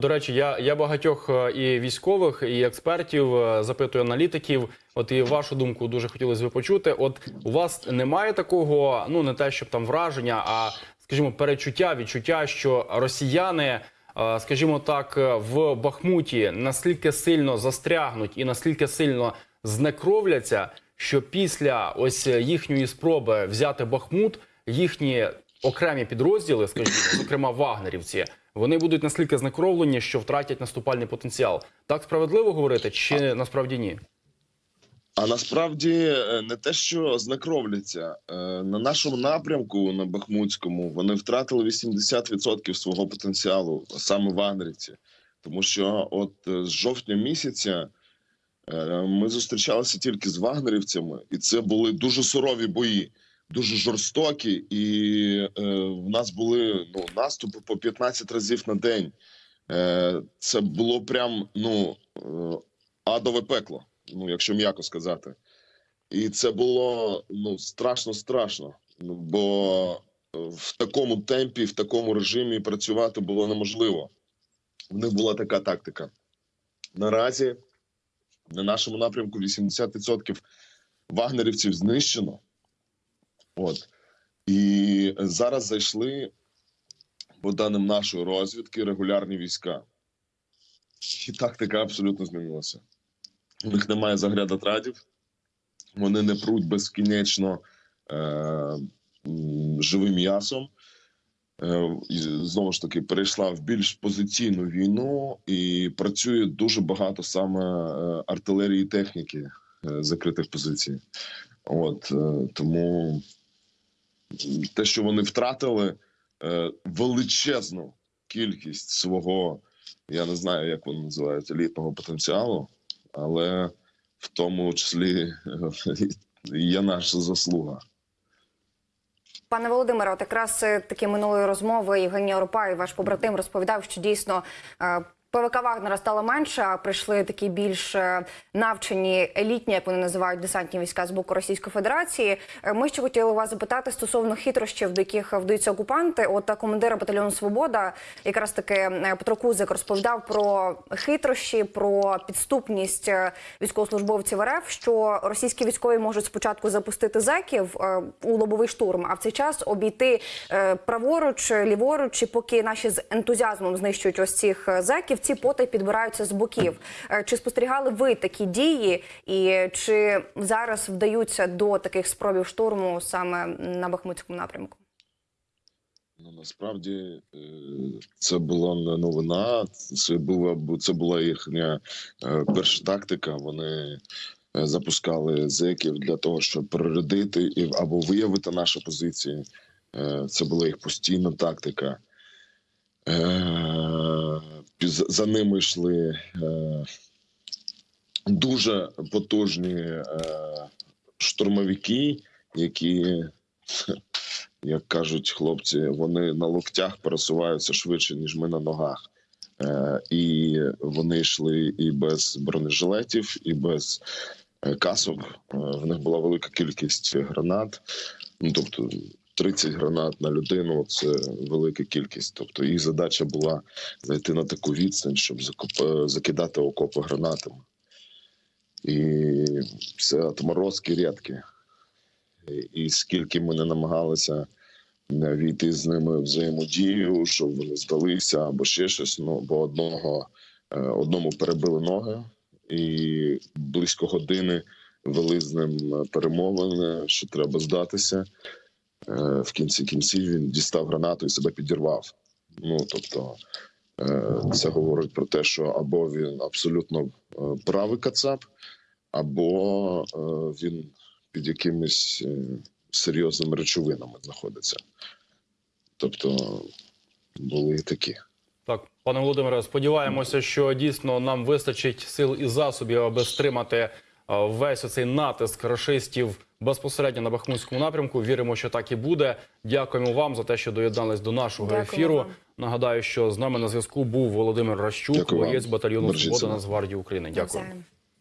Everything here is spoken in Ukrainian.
До речі, я, я багатьох е, і військових, і експертів е, запитую аналітиків. От і вашу думку дуже хотілося б почути. От у вас немає такого, ну не те, щоб там враження, а скажімо, перечуття, відчуття, що росіяни, е, скажімо так, в Бахмуті настільки сильно застрягнуть і настільки сильно знекровляться, що після ось їхньої спроби взяти Бахмут, їхні окремі підрозділи, скажімо, зокрема вагнерівці, вони будуть настільки знекровлені, що втратять наступальний потенціал. Так справедливо говорити, чи насправді ні? А насправді е, не те, що знекровляться Е, на нашому напрямку на Бахмутському вони втратили 80% свого потенціалу, саме вагнерівці. Тому що, от е, з жовтня місяця ми зустрічалися тільки з вагнерівцями, і це були дуже сурові бої, дуже жорстокі. І е, в нас були ну, наступи по 15 разів на день. Е, це було прям ну е, адове пекло ну якщо м'яко сказати. І це було ну страшно страшно. Ну, бо в такому темпі, в такому режимі працювати було неможливо. В них була така тактика. Наразі на нашому напрямку 80% вагнерівців знищено. От. І зараз зайшли, по даним нашої розвідки, регулярні війська. І тактика абсолютно змінилася. У них немає заглядатрадів, вони не пруть безкінечно е, живим м'ясом. Е, і знову ж таки, перейшла в більш позиційну війну і працює дуже багато саме е, артилерії техніки е, закритих позицій. От тому те, що вони втратили е, величезну кількість свого, я не знаю, як вони називають, елітного потенціалу але в тому числі є наша заслуга. Пане Володимире, от якраз е, такі минулої розмови Євгеній Оропай, ваш побратим, розповідав, що дійсно е, ПВК Вагнера стало менше, а прийшли такі більш е, навчені елітні, як вони називають десантні війська з боку Російської Федерації. Е, Ми ще хотіли вас запитати стосовно хитрощів, до яких вдаються окупанти. От е, командира батальйону Свобода, якраз таки Петро Кузик розповідав про хитрощі, про підступність військовослужбовців РФ, що російські військові можуть спочатку запустити зеків у лобовий штурм, а в цей час обійти праворуч, ліворуч, і поки наші з ентузіазмом знищують ось цих зеків, ці потай підбираються з боків. Е, Чи спостерігали ви такі дії, і чи зараз вдаються до таких спробів штурму саме на Бахмутському напрямку? Ну насправді е, це була не новина. Це була це була їхня е, перша тактика. Вони запускали зеків для того, щоб перерядити і або виявити наші позиції. Це була їх постійна тактика. За ними йшли е, дуже потужні е, штурмовики, які як кажуть хлопці, вони на локтях пересуваються швидше, ніж ми на ногах. Е, і вони йшли і без бронежилетів, і без е, касок. Е, в них була велика кількість гранат. Ну тобто 30 гранат на людину це велика кількість. Тобто їх задача була зайти на таку відстань, щоб е, закидати окопи гранатами. І це отморозки рідкі. І- скільки ми не намагалися е, війти з ними в взаємодію, щоб вони здалися або ще щось. Ну бо одного е, одному перебили ноги, і близько години вели з ним перемовини, що треба здатися. Е, В кінці кінців він дістав гранату і себе підірвав. Ну тобто, е, це говорить про те, що або він абсолютно е, правий кацап, або е, він під якимись е, серйозними речовинами знаходиться. Тобто були і такі. Так, пане Володимире, сподіваємося, що дійсно нам вистачить сил і засобів, аби стримати е, весь оцей натиск рашистів безпосередньо на Бахмутському напрямку. Віримо, що так і буде. Дякуємо вам за те, що доєднались до нашого Дякую ефіру. вам. Нагадаю, що з нами на зв'язку був Володимир Ращук, Дякую вам. батальйону «Свобода». Нацгвардії України. Дякую.